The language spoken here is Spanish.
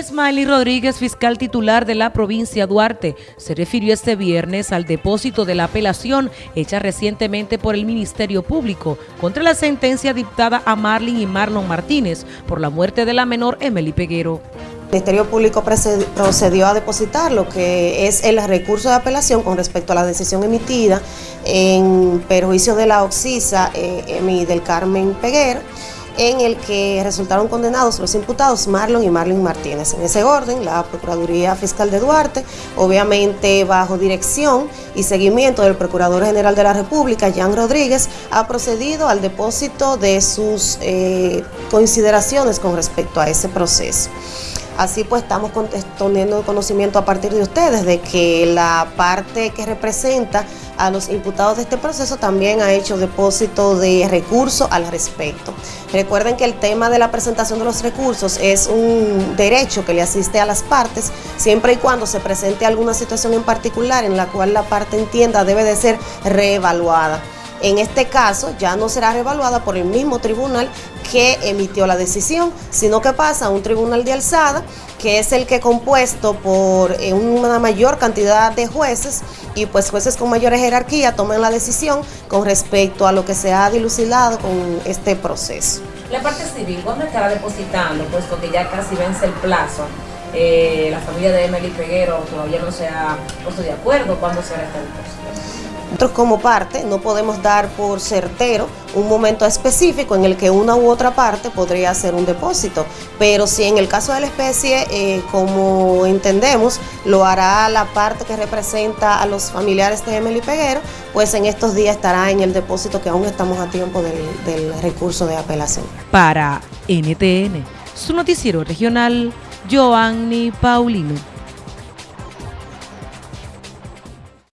Smiley Rodríguez, fiscal titular de la provincia Duarte, se refirió este viernes al depósito de la apelación hecha recientemente por el Ministerio Público contra la sentencia dictada a Marlin y Marlon Martínez por la muerte de la menor Emily Peguero. El Ministerio Público procedió a depositar lo que es el recurso de apelación con respecto a la decisión emitida en perjuicio de la Oxisa eh, del Carmen Peguero en el que resultaron condenados los imputados Marlon y Marlon Martínez. En ese orden, la Procuraduría Fiscal de Duarte, obviamente bajo dirección y seguimiento del Procurador General de la República, Jan Rodríguez, ha procedido al depósito de sus eh, consideraciones con respecto a ese proceso. Así pues estamos teniendo conocimiento a partir de ustedes de que la parte que representa a los imputados de este proceso también ha hecho depósito de recursos al respecto. Recuerden que el tema de la presentación de los recursos es un derecho que le asiste a las partes siempre y cuando se presente alguna situación en particular en la cual la parte entienda debe de ser reevaluada. En este caso ya no será revaluada por el mismo tribunal que emitió la decisión, sino que pasa a un tribunal de alzada, que es el que compuesto por eh, una mayor cantidad de jueces y pues jueces con mayor jerarquía toman la decisión con respecto a lo que se ha dilucidado con este proceso. La parte civil, ¿cuándo estará depositando? Puesto que ya casi vence el plazo. Eh, la familia de Emily Peguero todavía no se ha puesto de acuerdo cuándo será este depósito. Nosotros como parte no podemos dar por certero un momento específico en el que una u otra parte podría hacer un depósito, pero si en el caso de la especie, eh, como entendemos, lo hará la parte que representa a los familiares de Emily Peguero, pues en estos días estará en el depósito que aún estamos a tiempo del, del recurso de apelación. Para NTN, su noticiero regional, Joanny Paulino.